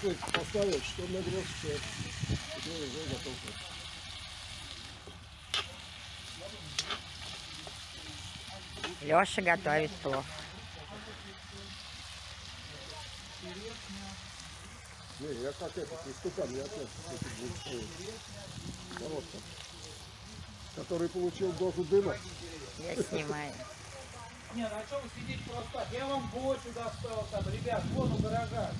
шашлык поставил, что нагрел, все. Теперь уже готов. Леша готовит плов. Не, я как это, истукан, я опять. Коробка. Который получил дозу дыма. Я снимаю. Нет, а что вы сидите просто так? Я вам бочу достал там, ребят, вон у гаража.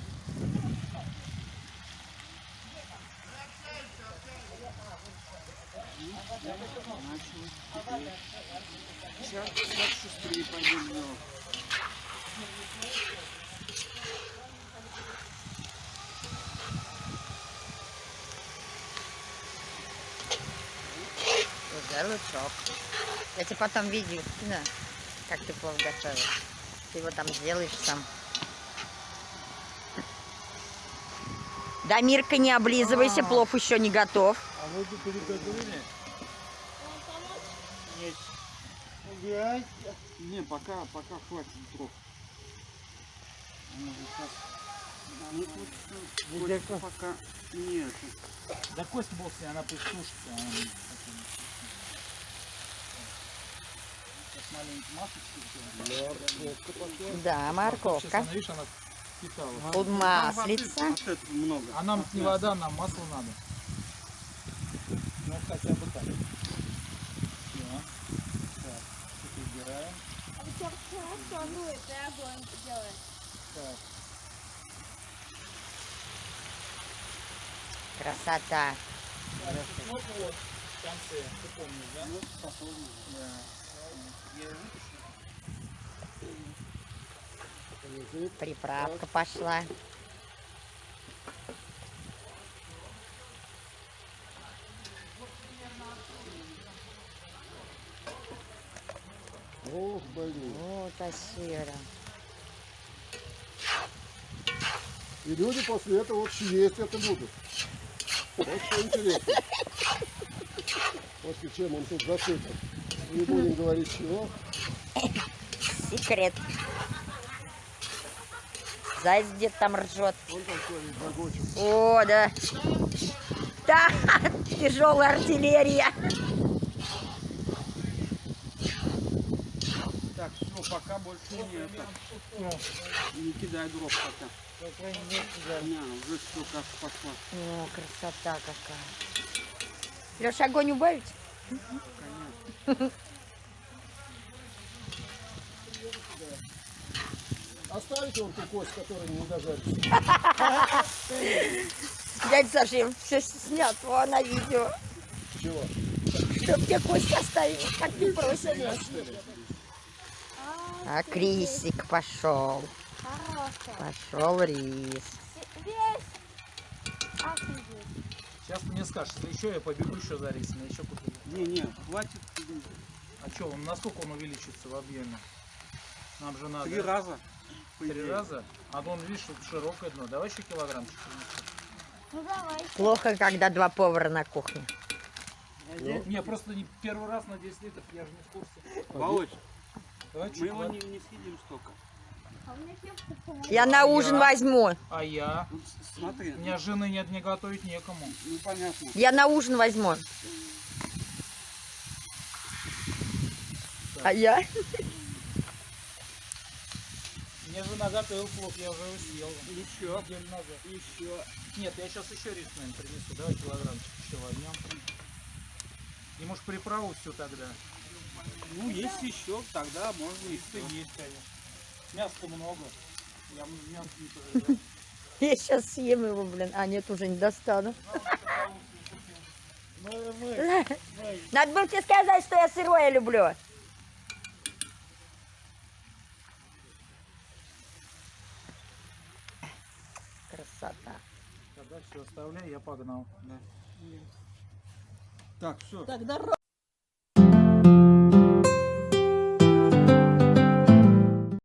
Уже лучок. Я тебе потом видео скину, как ты плов готовишь. Ты его там сделаешь сам. Да, Мирка, не облизывайся, плов еще не готов. А вы переготовили? Нет. Не, пока, пока хватит дров. Ну, тут, э, Костя пока нет. Да кость босс, она пусть сушится. она Сейчас маленький сделаем. Да, Сейчас морковка. она, видишь, она впитала. Тут маслица. Вот это много. А нам не вода, нам масло надо. Ну, хотя бы так. Всё. Так, тут убираем. А огонь? Так, Красота. ну вот, в конце, ты помнишь, да? Да. Лежит. Приправка пошла. Ох, блин. Вот сыра. И люди после этого вот есть это будут. Вот что интересно. После чем он тут засыпан. Не будем говорить чего. Секрет. Заяц где-то там ржет. Он такой. О, да. Да, тяжелая артиллерия. Так, все, пока больше не это. Не кидай дров пока. Не, уже все как пошла. О, красота какая. Леша, огонь убавить? Оставите вон ту кость, которая не дожарится. Дядя Саша, все снято на видео. Чего? Чтоб тебе кость оставить, как ты просишь. А Крисик пошел. Хорошая. Пошел рис. Весь. Офигеть. Сейчас ты мне скажешь, если еще я побегу еще за рисом, я еще куплю. Не, не, хватит А что, он, насколько он увеличится в объеме? Нам же надо три раза. три раза. А то он, видишь, тут широкое дно. Давай еще килограммчик. Ну давай. Плохо, когда два повара на кухне. Ну, не, просто не первый раз на 10 литров, я же не в курсе. Володь, Давай мы его не, не съедим столько. А Я на ужин возьму. А я? Ну, смотри, У меня жены нет, мне готовить некому. ну понятно. Я на ужин возьму. А я? Мне жена готовила плов, я уже его съел. Еще, Неделю назад. еще. Нет, я сейчас еще рис, наверное, принесу. Давай килограммчик еще возьмем. И может приправу всю тогда. Ну, есть еще, тогда можно всё. есть, конечно. Мяса много. Я мясо не пожалел. Я сейчас съем его, блин. А, нет, уже не достану. Мы. Надо было тебе сказать, что я сырое люблю. Красота. Тогда все, оставляй, я погнал. Так, все. Так, дорога.